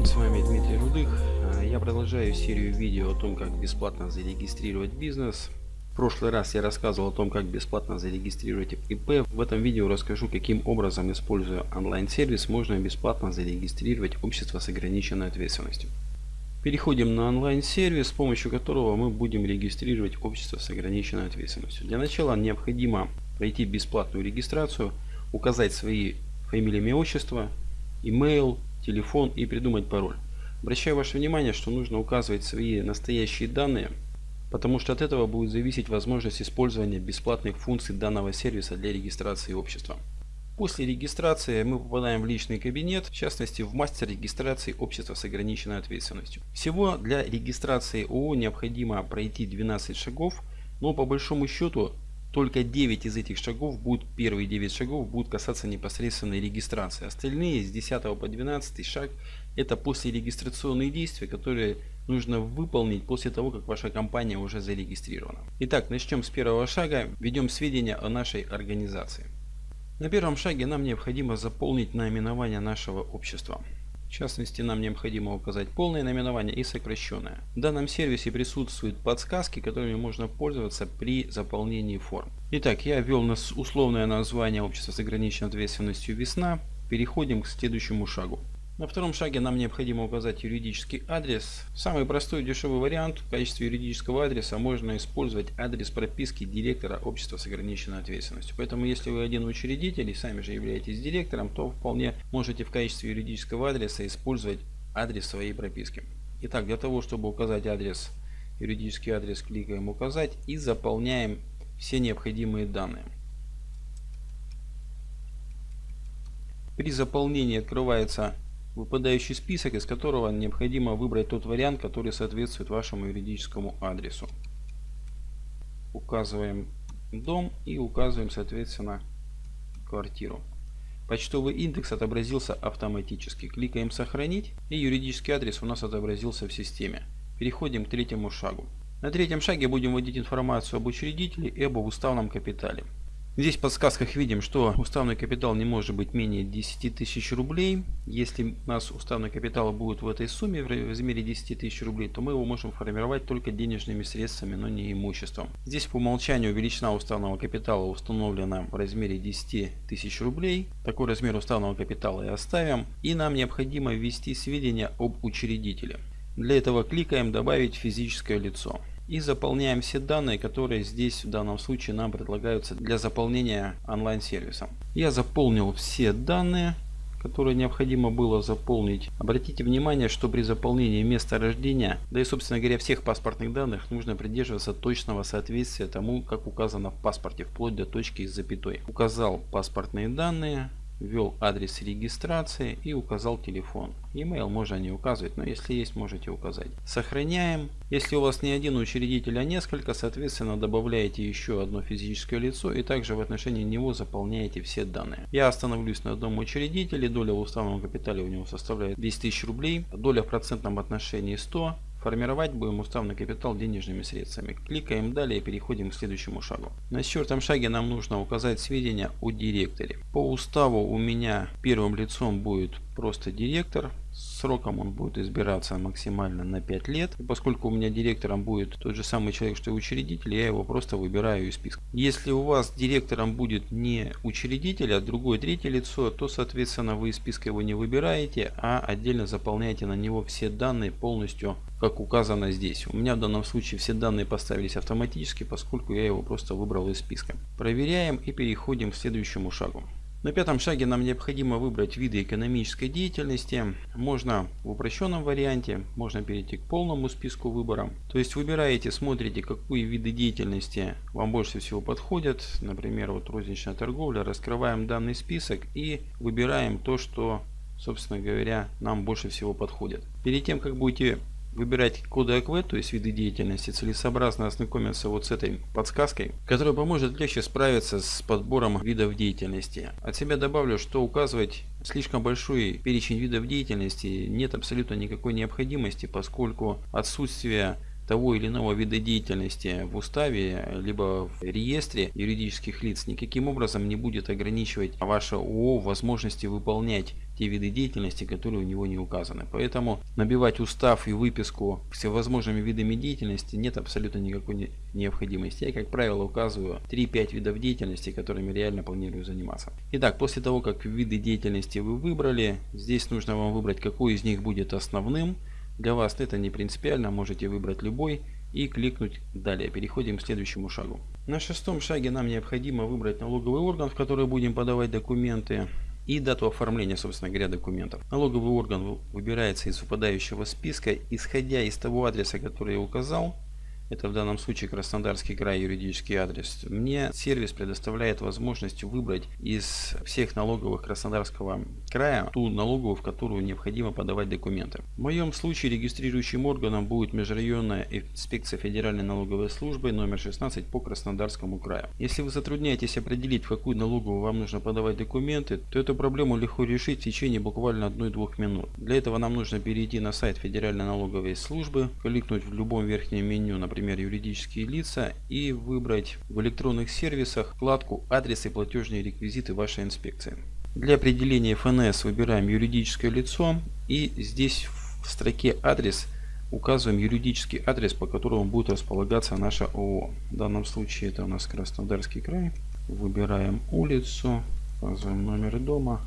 день, с вами Дмитрий Рудых. А, я продолжаю серию видео о том, как бесплатно зарегистрировать бизнес. В прошлый раз я рассказывал о том, как бесплатно зарегистрировать ИП. В этом видео расскажу, каким образом, используя онлайн-сервис, можно бесплатно зарегистрировать общество с ограниченной ответственностью. Переходим на онлайн-сервис, с помощью которого мы будем регистрировать общество с ограниченной ответственностью. Для начала необходимо пройти бесплатную регистрацию, указать свои фамилии, имя, отчество, email, телефон и придумать пароль. Обращаю ваше внимание, что нужно указывать свои настоящие данные, потому что от этого будет зависеть возможность использования бесплатных функций данного сервиса для регистрации общества. После регистрации мы попадаем в личный кабинет, в частности в мастер регистрации общества с ограниченной ответственностью. Всего для регистрации ООО необходимо пройти 12 шагов, но по большому счету только 9 из этих шагов будут, первые 9 шагов будут касаться непосредственной регистрации. Остальные с 10 по 12 шаг это после регистрационные действия, которые нужно выполнить после того, как ваша компания уже зарегистрирована. Итак, начнем с первого шага. Введем сведения о нашей организации. На первом шаге нам необходимо заполнить наименование нашего общества. В частности, нам необходимо указать полное наименование и сокращенное. В данном сервисе присутствуют подсказки, которыми можно пользоваться при заполнении форм. Итак, я ввел условное название общества с ограниченной ответственностью «Весна». Переходим к следующему шагу. На втором шаге нам необходимо указать юридический адрес. Самый простой и дешевый вариант в качестве юридического адреса можно использовать адрес прописки директора общества с ограниченной ответственностью. Поэтому если вы один учредитель и сами же являетесь директором, то вполне можете в качестве юридического адреса использовать адрес своей прописки. Итак, для того, чтобы указать адрес, юридический адрес, кликаем «Указать» и заполняем все необходимые данные. При заполнении открывается выпадающий список, из которого необходимо выбрать тот вариант, который соответствует вашему юридическому адресу. Указываем дом и указываем соответственно квартиру. Почтовый индекс отобразился автоматически. Кликаем «Сохранить» и юридический адрес у нас отобразился в системе. Переходим к третьему шагу. На третьем шаге будем вводить информацию об учредителе и об уставном капитале. Здесь в подсказках видим, что уставный капитал не может быть менее 10 тысяч рублей. Если у нас уставный капитал будет в этой сумме в размере 10 тысяч рублей, то мы его можем формировать только денежными средствами, но не имуществом. Здесь по умолчанию величина уставного капитала установлена в размере 10 тысяч рублей. Такой размер уставного капитала и оставим. И нам необходимо ввести сведения об учредителе. Для этого кликаем «Добавить физическое лицо» и заполняем все данные, которые здесь в данном случае нам предлагаются для заполнения онлайн-сервиса. Я заполнил все данные, которые необходимо было заполнить. Обратите внимание, что при заполнении места рождения, да и собственно говоря всех паспортных данных, нужно придерживаться точного соответствия тому, как указано в паспорте, вплоть до точки с запятой. Указал паспортные данные, ввел адрес регистрации и указал телефон. Email можно не указывать, но если есть, можете указать. Сохраняем. Если у вас не один учредитель, а несколько, соответственно, добавляете еще одно физическое лицо и также в отношении него заполняете все данные. Я остановлюсь на одном учредителе, доля в уставном капитале у него составляет 10 тысяч рублей, доля в процентном отношении 100 Формировать будем уставный капитал денежными средствами. Кликаем далее и переходим к следующему шагу. На четвертом шаге нам нужно указать сведения о директоре. По уставу у меня первым лицом будет просто директор. Сроком он будет избираться максимально на 5 лет. И поскольку у меня директором будет тот же самый человек, что и учредитель, я его просто выбираю из списка. Если у вас директором будет не учредитель, а другое третье лицо, то соответственно вы из списка его не выбираете, а отдельно заполняете на него все данные полностью, как указано здесь. У меня в данном случае все данные поставились автоматически, поскольку я его просто выбрал из списка. Проверяем и переходим к следующему шагу. На пятом шаге нам необходимо выбрать виды экономической деятельности. Можно в упрощенном варианте, можно перейти к полному списку выбора. То есть выбираете, смотрите, какие виды деятельности вам больше всего подходят. Например, вот розничная торговля. Раскрываем данный список и выбираем то, что, собственно говоря, нам больше всего подходит. Перед тем, как будете выбирать коды АКВ, то есть виды деятельности, целесообразно ознакомиться вот с этой подсказкой, которая поможет легче справиться с подбором видов деятельности. От себя добавлю, что указывать слишком большой перечень видов деятельности нет абсолютно никакой необходимости, поскольку отсутствие того или иного вида деятельности в уставе, либо в реестре юридических лиц никаким образом не будет ограничивать ваше ООО возможности выполнять те виды деятельности, которые у него не указаны. Поэтому набивать устав и выписку всевозможными видами деятельности нет абсолютно никакой необходимости. Я, как правило, указываю 3-5 видов деятельности, которыми реально планирую заниматься. Итак, после того, как виды деятельности вы выбрали, здесь нужно вам выбрать, какой из них будет основным. Для вас это не принципиально, можете выбрать любой и кликнуть далее. Переходим к следующему шагу. На шестом шаге нам необходимо выбрать налоговый орган, в который будем подавать документы и дату оформления, собственно говоря, документов. Налоговый орган выбирается из выпадающего списка, исходя из того адреса, который я указал, это в данном случае Краснодарский край юридический адрес, мне сервис предоставляет возможность выбрать из всех налоговых Краснодарского края ту налоговую, в которую необходимо подавать документы. В моем случае регистрирующим органом будет Межрайонная инспекция Федеральной налоговой службы номер 16 по Краснодарскому краю. Если вы затрудняетесь определить, в какую налоговую вам нужно подавать документы, то эту проблему легко решить в течение буквально 1-2 минут. Для этого нам нужно перейти на сайт Федеральной налоговой службы, кликнуть в любом верхнем меню, например, например, юридические лица, и выбрать в электронных сервисах вкладку «Адрес и платежные реквизиты вашей инспекции». Для определения ФНС выбираем юридическое лицо и здесь в строке «Адрес» указываем юридический адрес, по которому будет располагаться наша ООО. В данном случае это у нас Краснодарский край. Выбираем улицу, указываем номер дома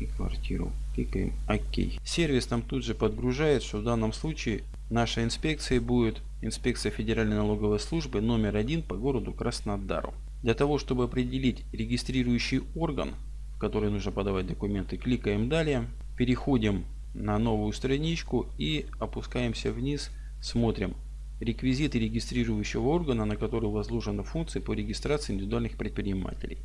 и квартиру. Кликаем ОК. Сервис нам тут же подгружает, что в данном случае наша инспекция будет инспекция Федеральной налоговой службы номер один по городу Краснодару. Для того, чтобы определить регистрирующий орган, в который нужно подавать документы, кликаем далее, переходим на новую страничку и опускаемся вниз, смотрим реквизиты регистрирующего органа, на который возложены функции по регистрации индивидуальных предпринимателей.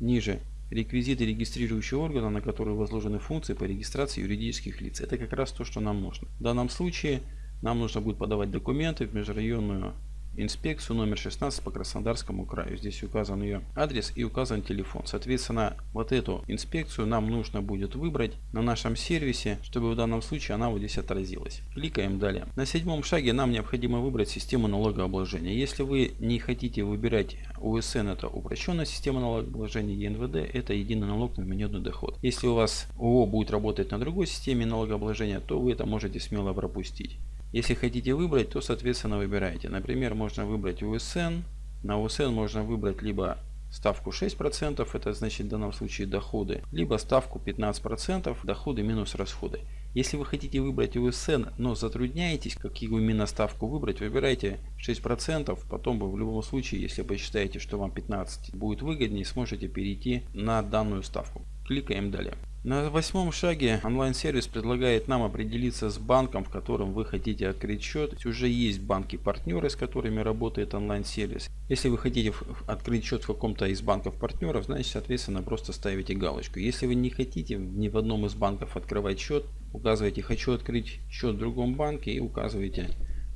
Ниже реквизиты регистрирующего органа, на который возложены функции по регистрации юридических лиц. Это как раз то, что нам нужно. В данном случае нам нужно будет подавать документы в межрайонную инспекцию номер 16 по Краснодарскому краю. Здесь указан ее адрес и указан телефон. Соответственно, вот эту инспекцию нам нужно будет выбрать на нашем сервисе, чтобы в данном случае она вот здесь отразилась. Кликаем далее. На седьмом шаге нам необходимо выбрать систему налогообложения. Если вы не хотите выбирать УСН, это упрощенная система налогообложения, ЕНВД, это единый налог на вмененный доход. Если у вас ООО будет работать на другой системе налогообложения, то вы это можете смело пропустить. Если хотите выбрать, то соответственно выбирайте. Например, можно выбрать УСН. На УСН можно выбрать либо ставку 6%, это значит в данном случае доходы, либо ставку 15%, доходы минус расходы. Если вы хотите выбрать УСН, но затрудняетесь, какую именно ставку выбрать, выбирайте 6%, потом вы в любом случае, если посчитаете, что вам 15 будет выгоднее, сможете перейти на данную ставку. Кликаем далее. На восьмом шаге онлайн-сервис предлагает нам определиться с банком, в котором вы хотите открыть счет. Уже есть банки-партнеры, с которыми работает онлайн-сервис. Если вы хотите открыть счет в каком-то из банков-партнеров, значит, соответственно, просто ставите галочку. Если вы не хотите ни в одном из банков открывать счет, указываете «Хочу открыть счет в другом банке» и указываете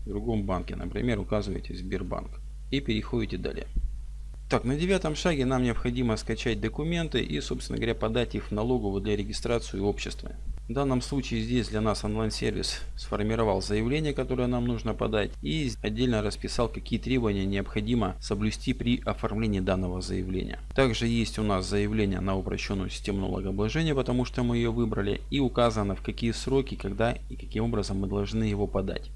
в другом банке. Например, указываете Сбербанк. И переходите далее. Так, на девятом шаге нам необходимо скачать документы и, собственно говоря, подать их в налоговую для регистрации общества. В данном случае здесь для нас онлайн-сервис сформировал заявление, которое нам нужно подать и отдельно расписал, какие требования необходимо соблюсти при оформлении данного заявления. Также есть у нас заявление на упрощенную систему налогообложения, потому что мы ее выбрали и указано в какие сроки, когда и каким образом мы должны его подать.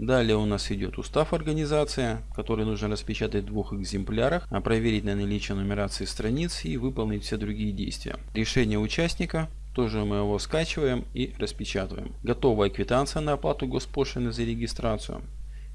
Далее у нас идет устав организации, который нужно распечатать в двух экземплярах, а проверить на наличие нумерации страниц и выполнить все другие действия. Решение участника, тоже мы его скачиваем и распечатываем. Готовая квитанция на оплату госпошлины за регистрацию.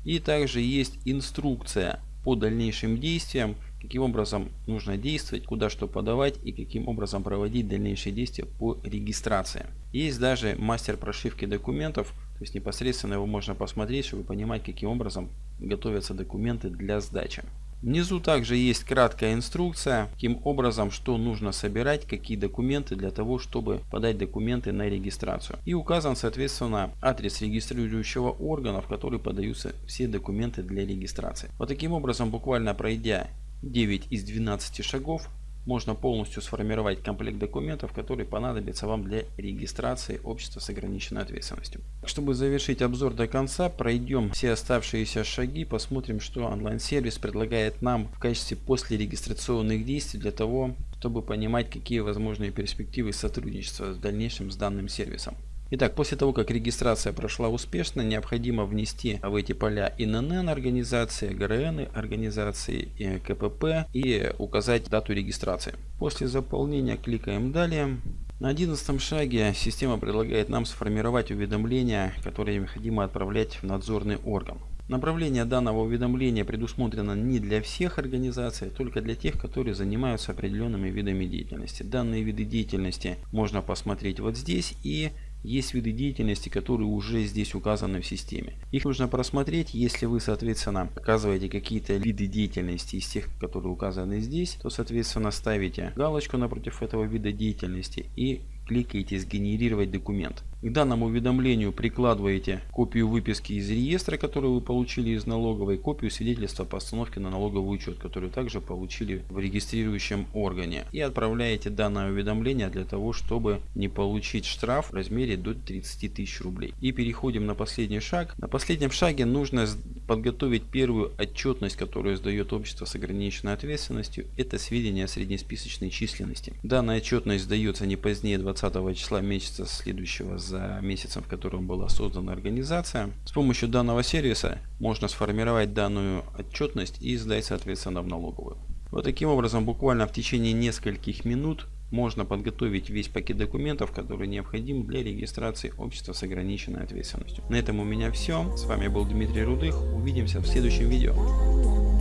И также есть инструкция по дальнейшим действиям, каким образом нужно действовать, куда что подавать и каким образом проводить дальнейшие действия по регистрации. Есть даже мастер прошивки документов, то есть непосредственно его можно посмотреть, чтобы понимать, каким образом готовятся документы для сдачи. Внизу также есть краткая инструкция, каким образом, что нужно собирать, какие документы для того, чтобы подать документы на регистрацию. И указан, соответственно, адрес регистрирующего органа, в который подаются все документы для регистрации. Вот таким образом, буквально пройдя 9 из 12 шагов, можно полностью сформировать комплект документов, которые понадобятся вам для регистрации общества с ограниченной ответственностью. Чтобы завершить обзор до конца, пройдем все оставшиеся шаги, посмотрим, что онлайн-сервис предлагает нам в качестве после регистрационных действий для того, чтобы понимать, какие возможные перспективы сотрудничества в дальнейшем с данным сервисом. Итак, после того, как регистрация прошла успешно, необходимо внести в эти поля ИНН организации, ГРН организации, КПП и указать дату регистрации. После заполнения кликаем «Далее». На одиннадцатом шаге система предлагает нам сформировать уведомления, которые необходимо отправлять в надзорный орган. Направление данного уведомления предусмотрено не для всех организаций, а только для тех, которые занимаются определенными видами деятельности. Данные виды деятельности можно посмотреть вот здесь и есть виды деятельности, которые уже здесь указаны в системе. Их нужно просмотреть, если вы, соответственно, показываете какие-то виды деятельности из тех, которые указаны здесь, то, соответственно, ставите галочку напротив этого вида деятельности и кликаете «Сгенерировать документ». К данному уведомлению прикладываете копию выписки из реестра, которую вы получили из налоговой, копию свидетельства по постановке на налоговый учет, которую также получили в регистрирующем органе. И отправляете данное уведомление для того, чтобы не получить штраф в размере до 30 тысяч рублей. И переходим на последний шаг. На последнем шаге нужно подготовить первую отчетность, которую сдает общество с ограниченной ответственностью. Это сведения о среднесписочной численности. Данная отчетность сдается не позднее 20 числа месяца следующего за за месяцем, в котором была создана организация. С помощью данного сервиса можно сформировать данную отчетность и сдать соответственно в налоговую. Вот таким образом буквально в течение нескольких минут можно подготовить весь пакет документов, который необходим для регистрации общества с ограниченной ответственностью. На этом у меня все. С вами был Дмитрий Рудых. Увидимся в следующем видео.